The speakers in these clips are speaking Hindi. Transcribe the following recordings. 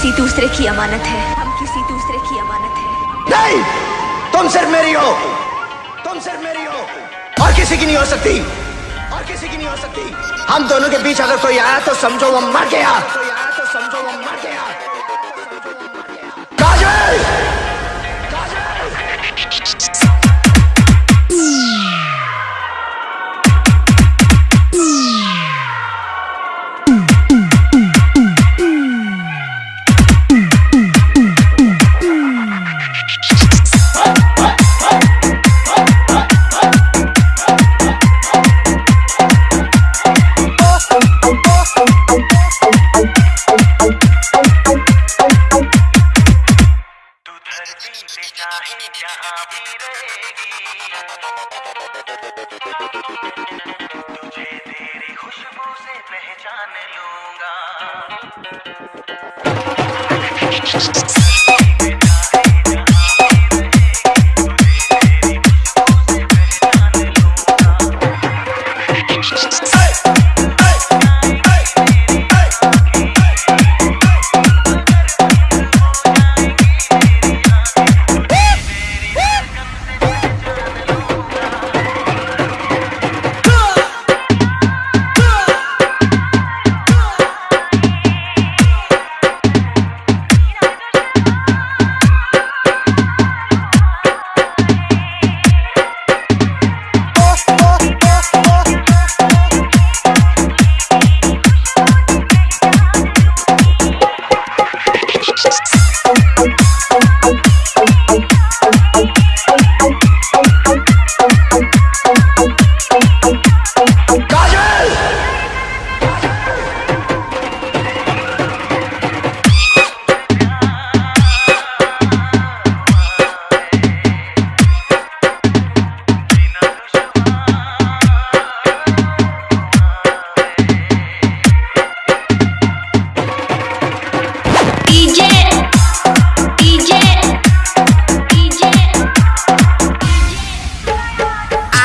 किसी दूसरे की अमानत है। हम किसी दूसरे की अमानत है। नहीं! तुम सिर्फ़ मेरी हो। तुम सिर्फ़ मेरी हो। और किसी की नहीं हो सकती। और किसी की नहीं हो सकती। हम दोनों के बीच अगर कोई आया तो समझो वो मर गया। तो समझो वो मर गया। काजल पहचान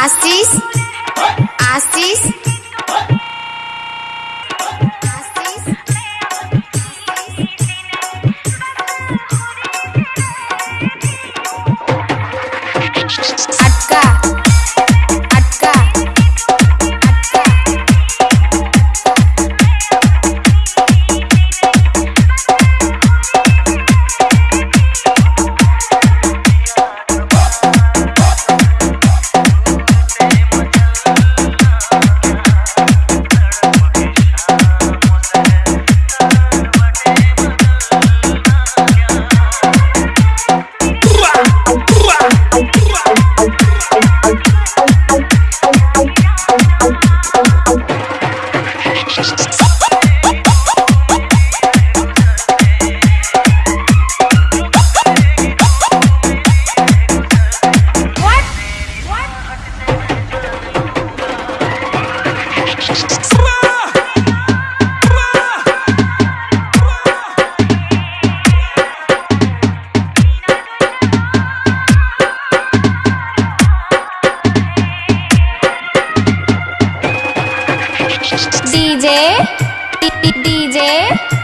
आशीष आशीष DJ, DJ. DJ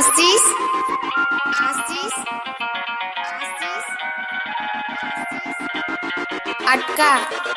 Astis. Astis. Astis. Atka.